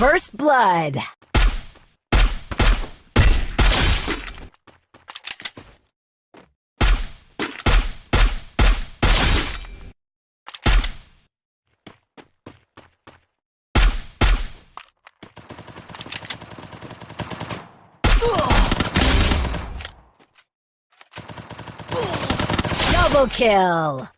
First blood. Double kill!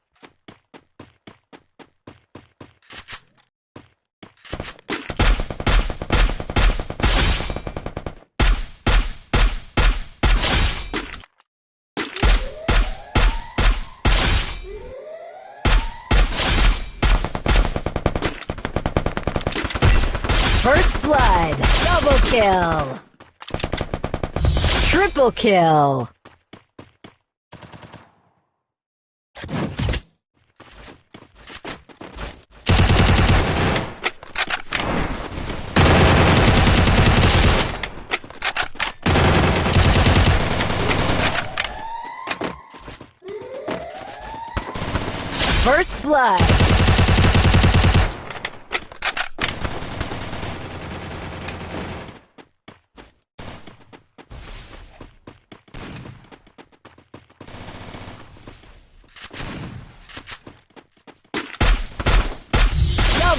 First blood! Double kill! Triple kill! First blood!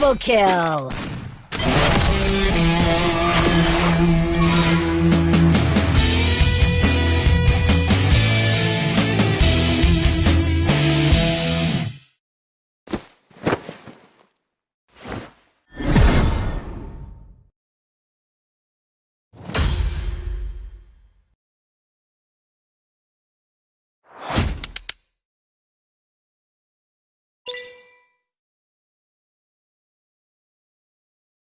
Double kill!